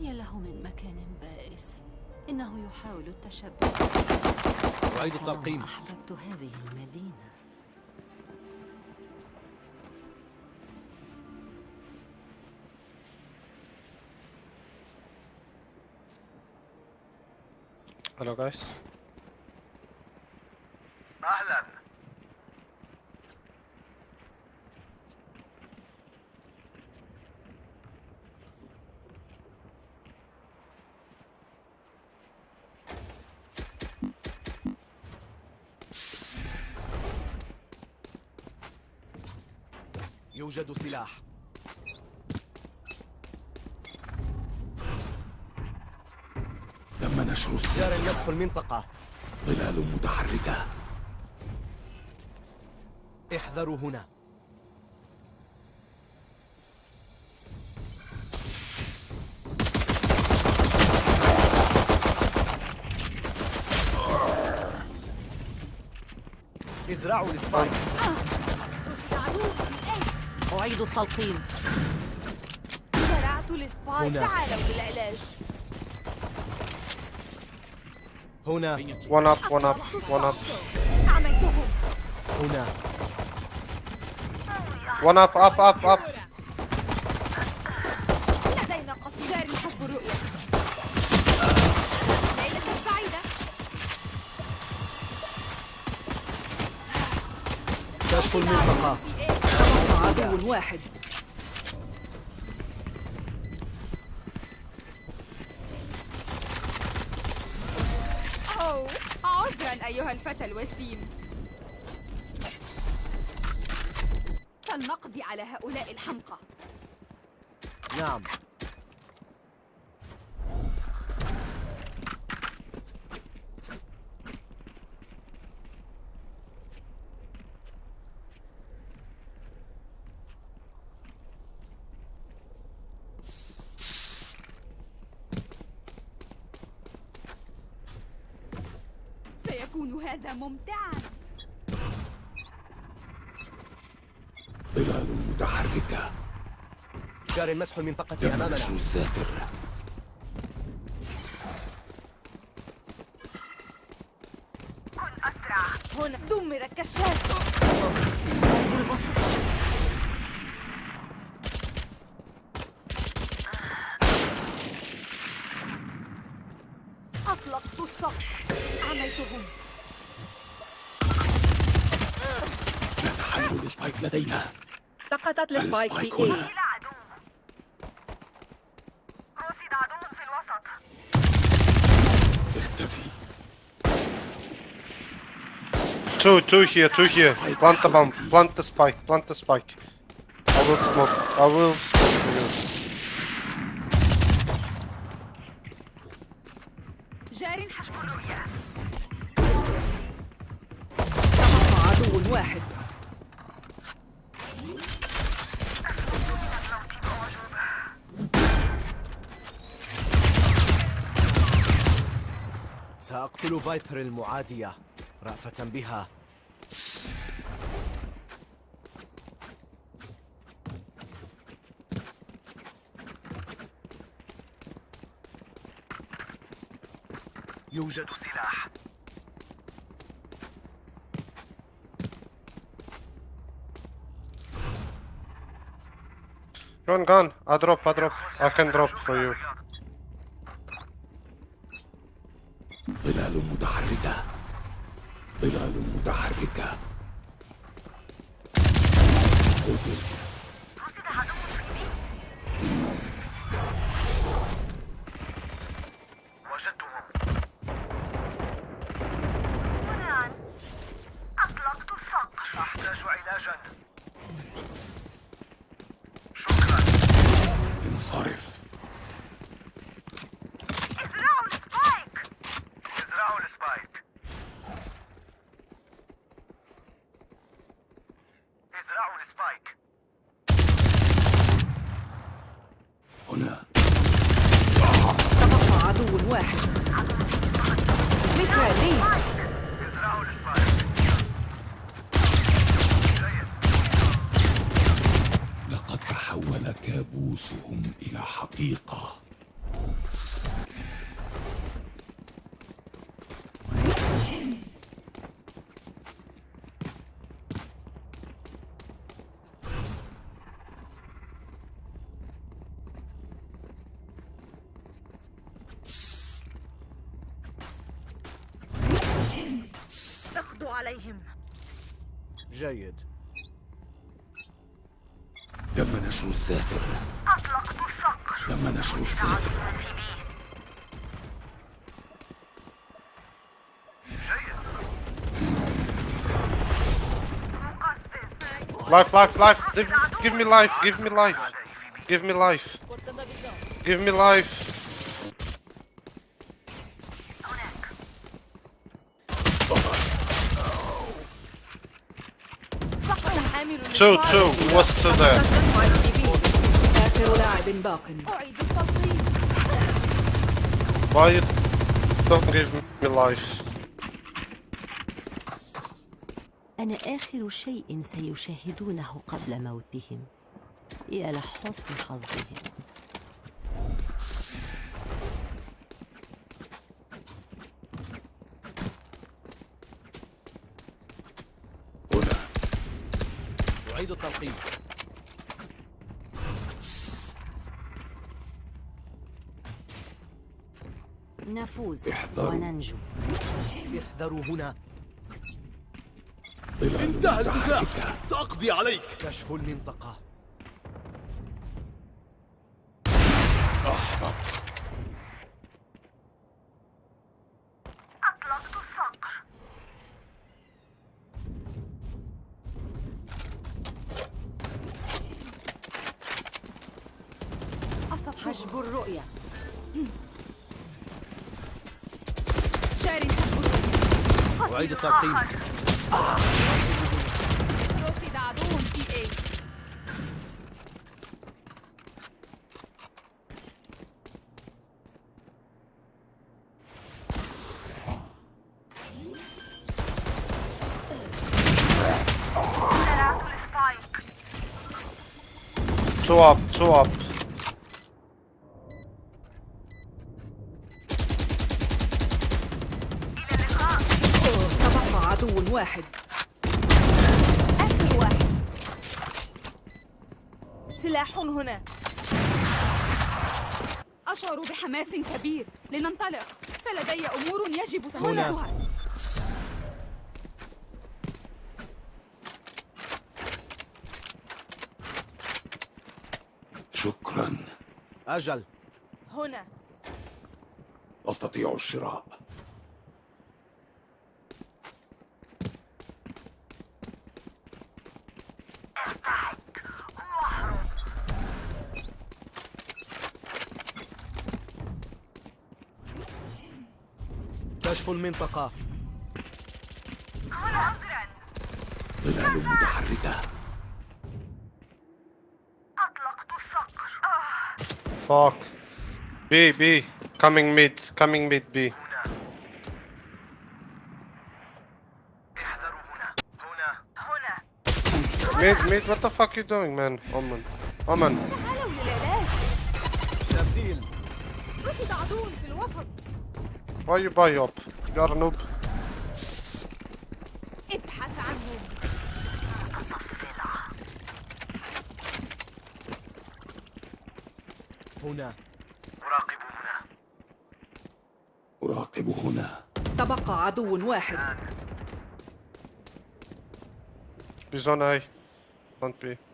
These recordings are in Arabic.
هي له من مكان بائس. إنه يحاول التشبه أعيد التلقيم أحببت هذه المدينة. Hello guys. يوجد سلاح. تم نشر السلاح جار المسح المنطقة. ظلال متحركة. احذروا هنا. ازرعوا ال spike أعيد التلقيم زرعت ال spike هنا. تعالوا للعلاج هنا One up, one up, one up. عميتهم هنا One up, up, up, up. لدينا قصير جاري حسب الرؤية ليلة سعيدة كشف المنطقة؟ عدو واحد. أوه عذرا أيها الفتى الوسيم. فلنقضي على هؤلاء الحمقى. نعم سيكون هذا ممتعا ظلال متحركة. جار المسح المنطقة أمامنا. نشر الذاكر السبايك لدينا سقطت السبايك في السبايك هنا. إيه رصد عدو في الوسط اختفي Two, two here, two here. Plant the bomb, plant the spike, plant the spike. I will smoke, I will smoke for you. فايبر المعادية رأفة بها يوجد سلاح Run, gun. I drop, I drop. I can drop for you. ظلال متحركة. ظلال متحركة. قتل وجدتهم هنا أطلقت الصقر أحتاج علاجا شكرا انصرف ازرعوا ال spike ازرعوا ال spike ازرعوا ال spike هنا تبقى عدو واحد جيد لقد تحول كابوسهم إلى حقيقة. Life, life, life. Give me life. Give me life. Give me life. Give me life. Two, two. What's to there? Why you don't give me life? أنا آخر شيء سيشاهدونه قبل موتهم. يا لحسن حظهم هنا. أعيد التلقيم. نفوز احذروا. وننجو. احذروا هنا. انتهى النزاع سأقضي عليك. كشف المنطقة. أحمق أطلقت الصقر. حجب الرؤية. جار حجب الرؤية. أعيد التلقيم رصد عدو في اي زرعت السبايك Two up, تبقى عدو واحد آخر واحد سلاح هنا. أشعر بحماس كبير. لننطلق. فلدي أمور يجب تنفيذها شكرا أجل. هنا. أستطيع الشراء. كشف المنطقة. هنا عذرا ظلال متحركة. fuck. B, B. Coming mid, coming mid, B. Mid, mid, what the fuck you doing, man? Omen. Omen. Why you buy up? You are a noob. هنا. أراقب هنا أراقب هنا تبقى عدو واحد. On A. Don't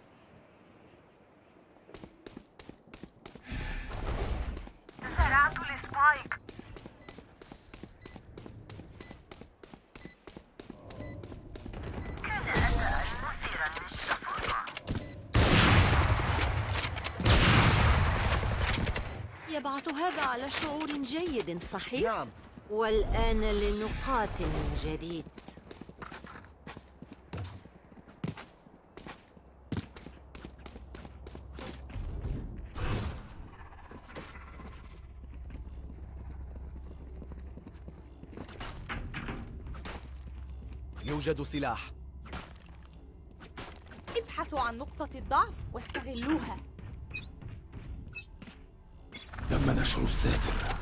صحيح؟ نعم. والآن لنقاتل من جديد. يوجد سلاح. ابحثوا عن نقطة الضعف واستغلوها. تم نشر الساتر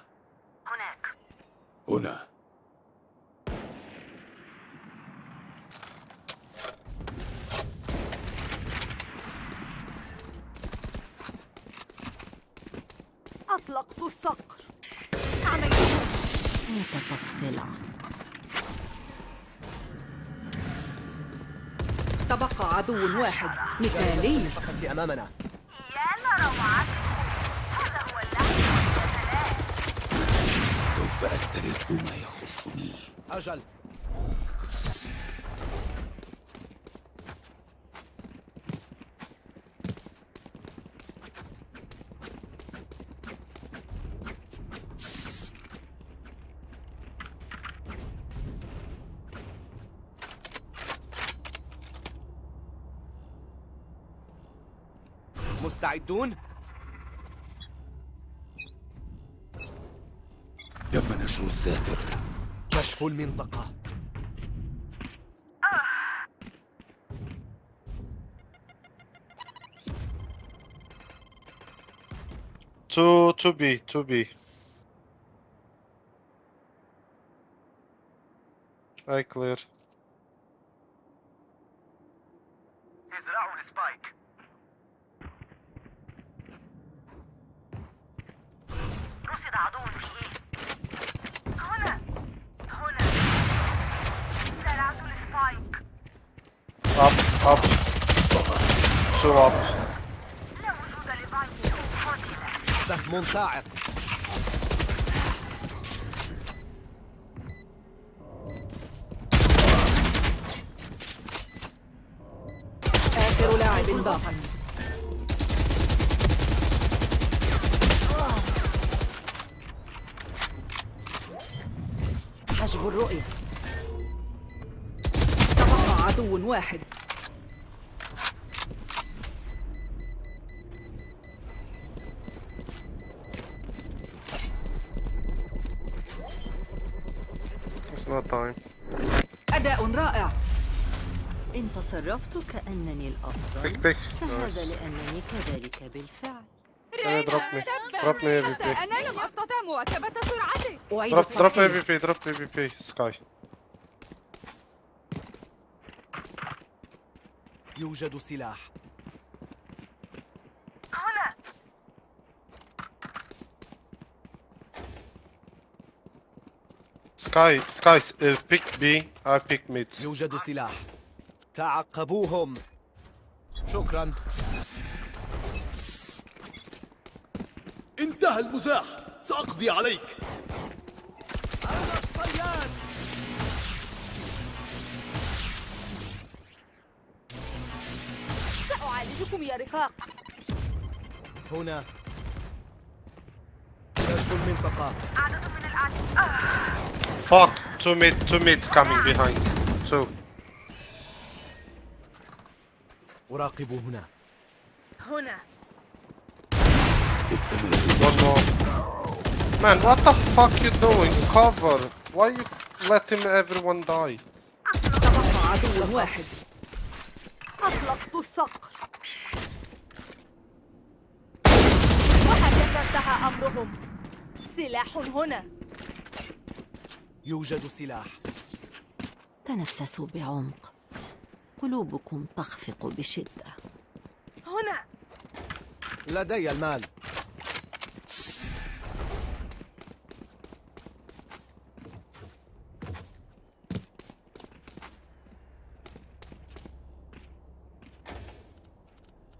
هنا. أطلقت الصقر. متطفلة. تبقى عدو واحد. مثالي أمامنا يا لروعته هذا هو اللعب سوف أسترد ما يخصني أجل مستعدون؟ تم نشر الساتر كشف المنطقة Two, two B, two B. I clear. ازرعوا ال spike رصد عدو في A هنا هنا زرعت ال spike Up. Two up. سهم صاعق آخر لاعب باق حجب الرؤية تبقى عدو واحد not time. أداء رائع إن تصرفت كأنني الأفضل Pick, pick. فهذا. لأنني كذلك بالفعل me. Drop me حتى AVP. أنا لم أستطع مواكبة سرعتك أعيد Drop, drop الترتيب. AVP, drop AVP. Sky. يوجد سلاح هنا Sky, uh, pick B, I pick mid. يوجد سلاح. تعقبوهم. شكرا. انتهى المزاح. سأقضي عليك. أنا الصياد سأعالجكم يا رفاق هنا. كشف المنطقة. عدد من الأعداء Fuck, two mid, two mid coming behind. Two. أراقب هنا هنا One more. Man, what the fuck you doing? Cover. Why you letting everyone die? تبقى عدو واحد أطلقت الصقر وهكذا انتهى أمرهم سلاح هنا يوجد سلاح. تنفسوا بعمق. قلوبكم تخفق بشدة. هنا! لدي المال.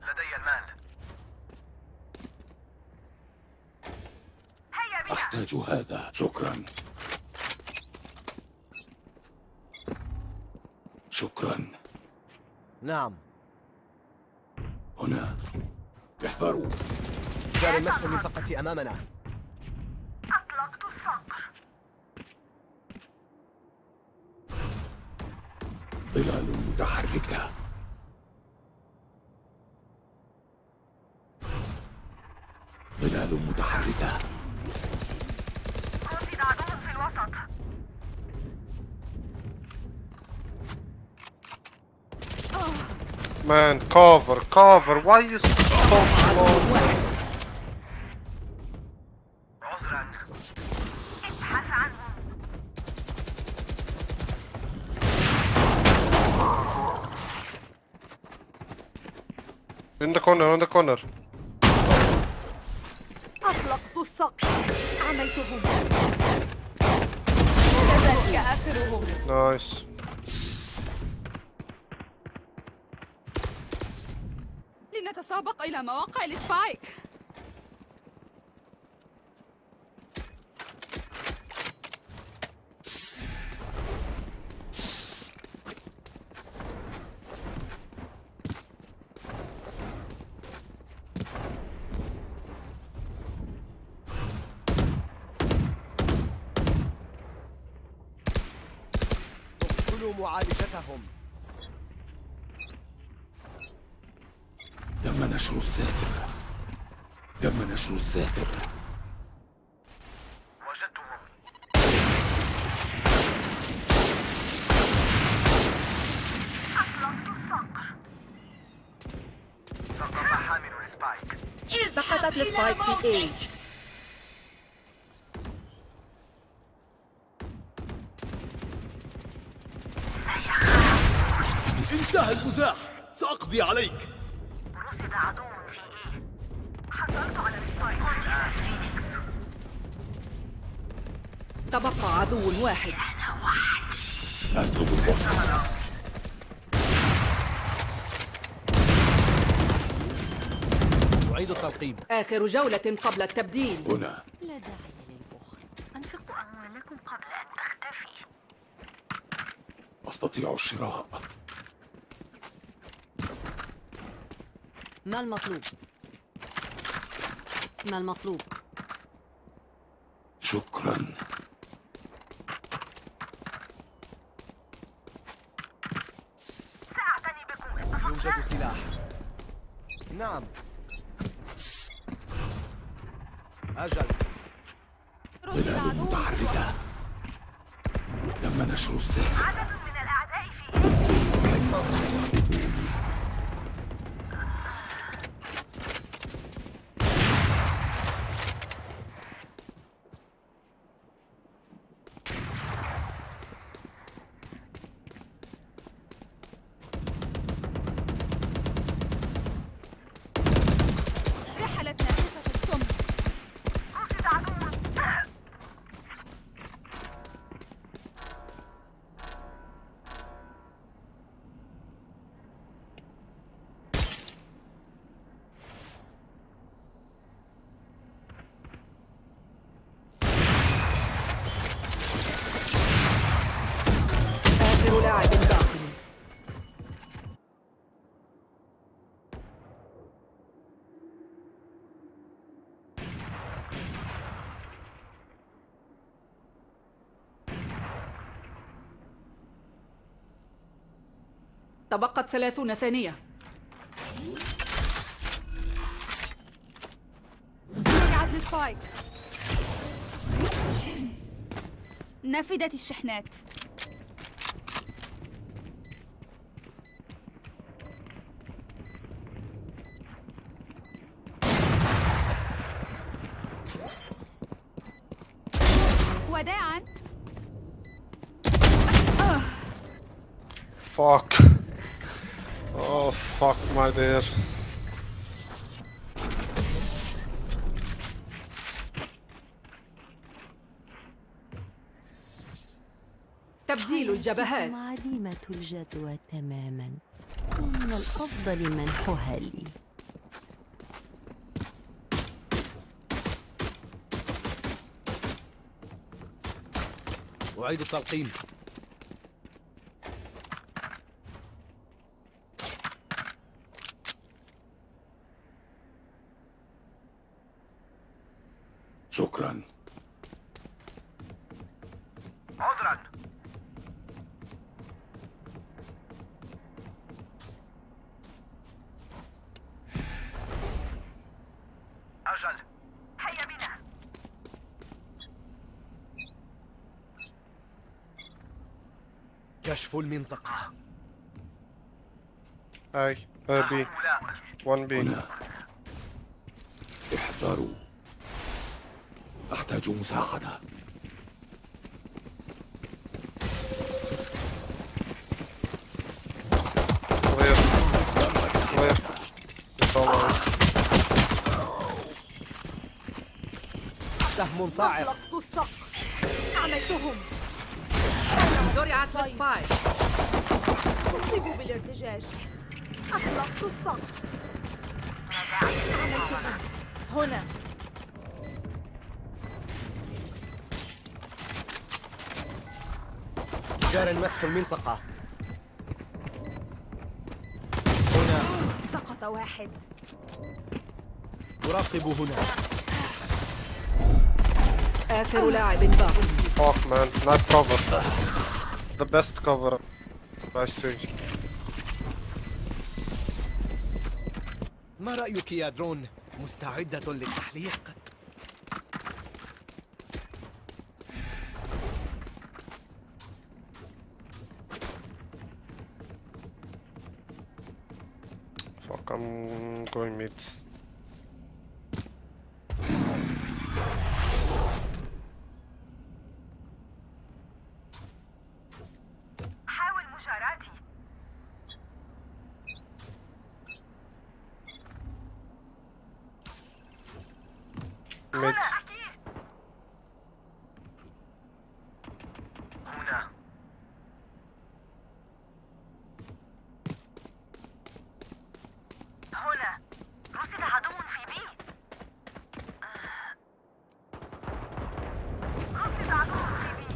لدي المال. هيا بنا أحتاج هذا. شكرا. شكرا. نعم. هنا. احذروا جاري مسح المنطقة أمامنا. Man, cover, cover. Why you so slow? عذرا ابحث عنهم In the corner, in the corner. أطلقت الصقر عملتهم ذلك آخرهم Nice. لنتسابق إلى مواقع السبايك تم نشر الساتر. تم نشر الساتر. وجدتهم أطلقت الصقر سقط حامل ال spike سقطت ال spike في A انتهى المزاح. سأقضي عليك. رصد عدو في A؟ حصلت على ال spike قتل فينيكس. تبقى عدو واحد. أطلب الوصل أعيد التلقيم آخر جولة قبل التبديل. هنا. لا داعي للبخل أنفقوا أموالكم قبل أن تختفي. أستطيع الشراء. ما المطلوب؟ ما المطلوب؟ شكرا. سأعتني بكم. اتفقنا يوجد سلاح. نعم. أجل. رصد ظلال عدو متحركة تم نشر الساتر تبقت ثلاثون ثانية. وقعت السبايك نفدت الشحنات. وداعا. Fuck. Oh, fuck, my dear. تبديل الجبهات. عديمة الجدوى تماما. ومن الأفضل منحها لي. أعيد التلقيم شكرا. عذرا. أجل. هيا بنا. كشف المنطقة. Hey, uh, B. هؤلاء. 1B. Clear. It's all right. سهم صاعق أطلقت الصقر أعملتهم زرعت السبايك أصيبوا بالارتجاج أطلقت الصقر أعملتهم هنا جار مسح المنطقة هنا سقط واحد أراقب هنا آخر لاعب باق Fuck man, nice cover. The best cover I see. ما رأيك يا درون؟ مستعدة للتحليق؟ Fuck, I'm going mid. حاول مجاراتي Mid. هنا أكيد هنا هنا رصد عدو في B رصد عدو في B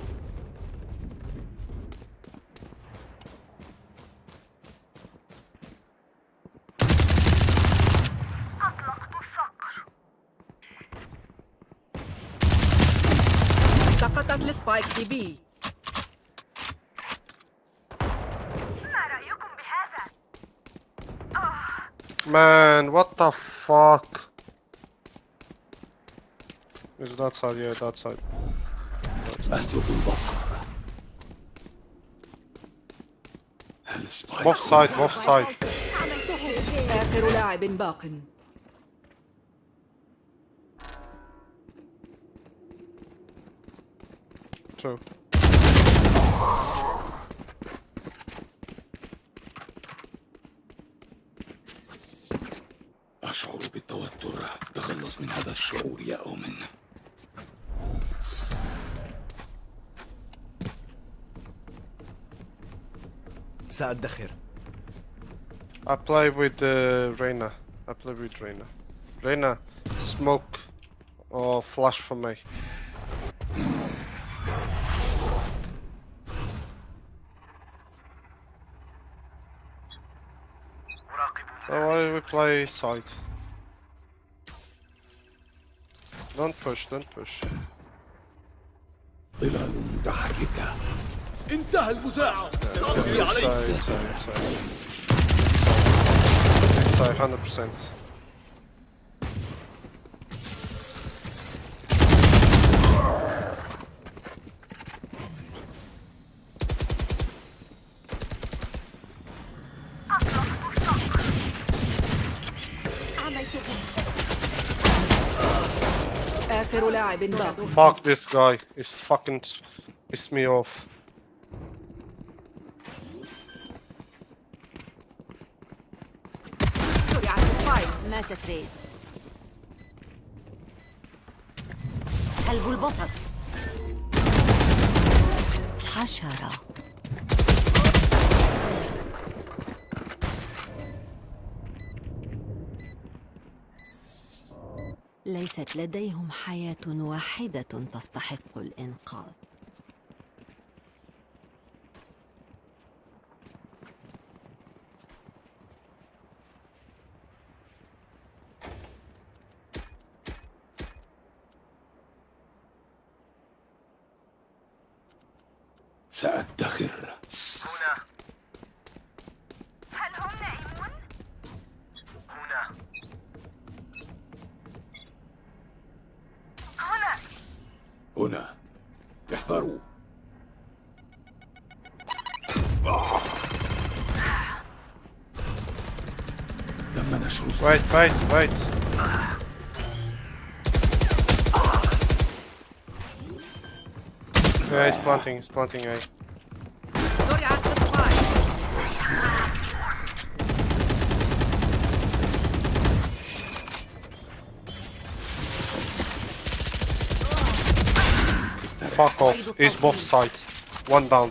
أطلقت الصقر سقطت ال spike في B ما رأيكم بهذا؟ Man, what the fuck? Is that side? Yeah, that side. أسلب البصر السبايك Both side, both side. آخر لاعب باق Two. أشعر بالتوتر تخلص من هذا الشعور يا أومن سأدخر I play with uh, Reina. I play with Reina. Reina, smoke or flash for me. we play side. Don't push, don't push. انتهى 100% آخر لاعب باق Fuck this guy. He's fucking pissed me off. ماتت ريز قلب البصر حشرة ليست لديهم حياة واحدة تستحق الإنقاذ. سأدخر. هنا احذروا تم نشر فايت فايت فايت Yeah, he's planting, he's planting, right? Fuck off. He's both sides. One down.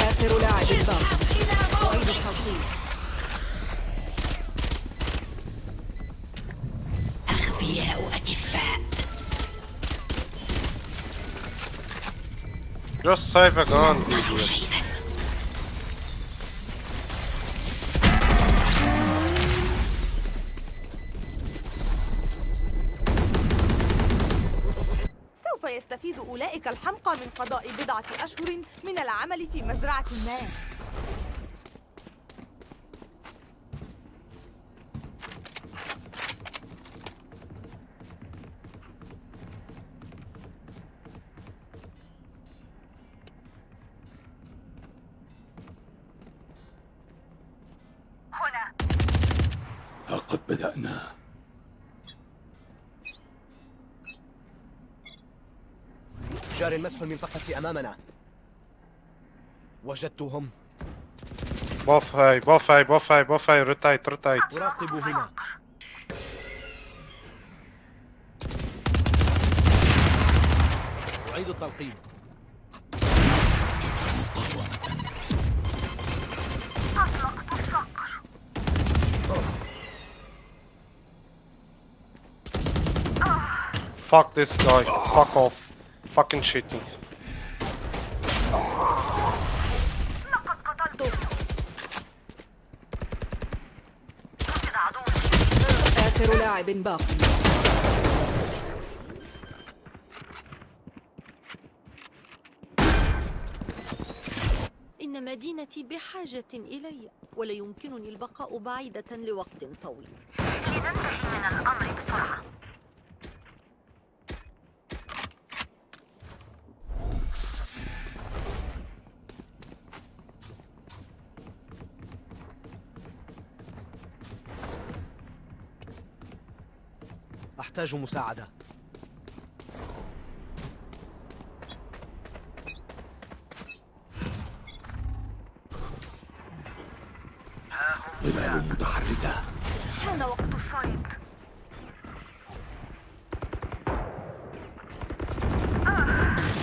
آخر لاعب باق أعيد التوقيت أغبياء أكفاء Just save a gun, idiot. أولئك الحمقى من قضاء بضعة أشهر من العمل في مزرعة ما. مسح المنطقة أمامنا وجدتهم Both A, both A, both A, both A. Rotate, rotate. أراقب هنا أعيد التلقيم Fuck this guy. Fuck off. Fucking وجد عدو آخر لاعب باق إن مدينتي بحاجة إلي ولا يمكنني البقاء بعيدة لوقت طويل. لننتهي من الأمر بسرعة. أحتاج مساعدة ظلال متحركة حان وقت الصيد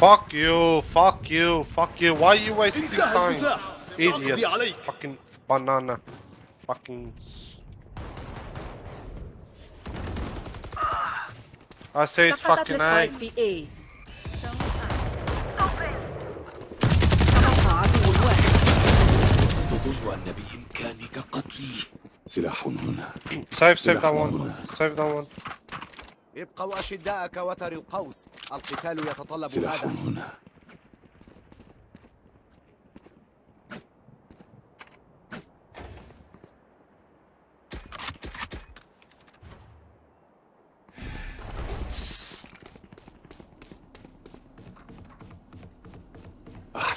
Fuck you, fuck you, fuck you. Why are you wasting time? Idiot. Fucking banana. Fucking. I say it's fucking A. بإمكانك قتلي سلاح هنا Save, save that سلاح one. هنا. Save that one. ابقوا أشداء كوتر القوس القتال يتطلب سلاح هذا هنا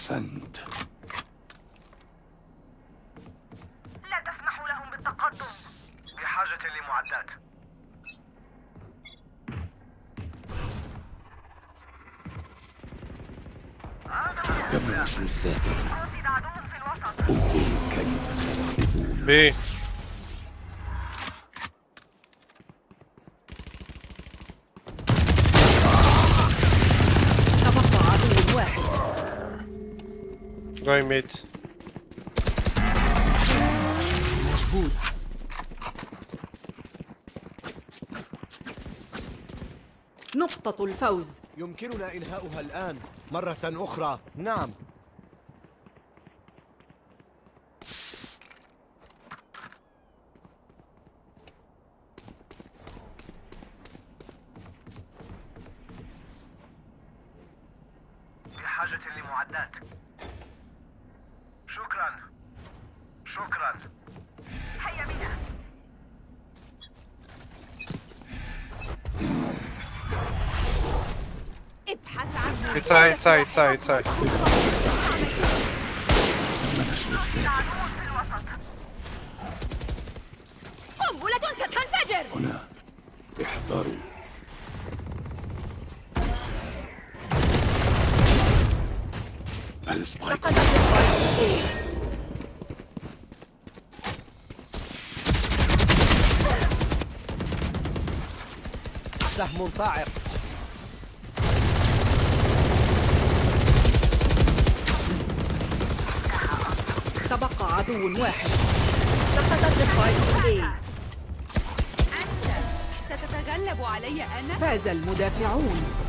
أحسنت لا تسمحوا لهم بالتقدم. بحاجة لمعدات. تم نشر الذاكرة وجد عدو في الوسط. انظروا كيف سيحدثون B. تبقى عدو واحد Mid. نقطة الفوز. يمكننا إنهاؤها الآن. مرة أخرى. نعم. بحاجة لمعدات. شكرا. شكرا. هيا بنا ابحث A. سهم صاعق تبقى عدو واحد. سقطت السبايك إيه ستتغلب علي أنا. فاز المدافعون.